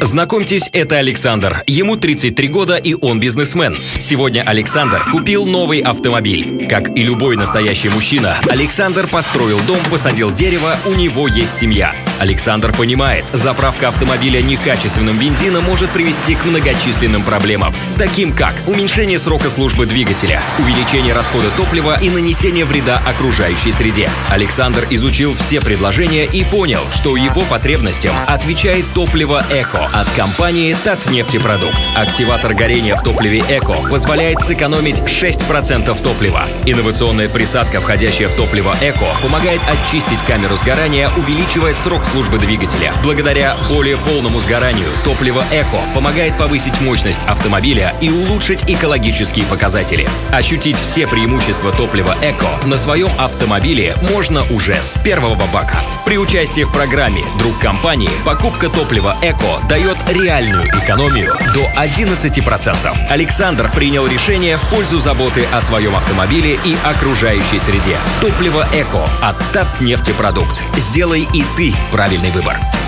Знакомьтесь, это Александр. Ему 33 года и он бизнесмен. Сегодня Александр купил новый автомобиль. Как и любой настоящий мужчина, Александр построил дом, посадил дерево, у него есть семья. Александр понимает, заправка автомобиля некачественным бензином может привести к многочисленным проблемам, таким как уменьшение срока службы двигателя, увеличение расхода топлива и нанесение вреда окружающей среде. Александр изучил все предложения и понял, что его потребностям отвечает топливо «Эко» от компании «Татнефтепродукт». Активатор горения в топливе «Эко» позволяет сэкономить 6% топлива. Инновационная присадка, входящая в топливо «Эко», помогает очистить камеру сгорания, увеличивая срок службы двигателя. Благодаря более полному сгоранию топливо «Эко» помогает повысить мощность автомобиля и улучшить экологические показатели. Ощутить все преимущества топлива «Эко» на своем автомобиле можно уже с первого бака. При участии в программе «Друг компании» покупка топлива «Эко» дает реальную экономию до 11%. Александр принял решение в пользу заботы о своем автомобиле и окружающей среде. Топливо «Эко» от Татнефтепродукт. Сделай и ты правильный выбор.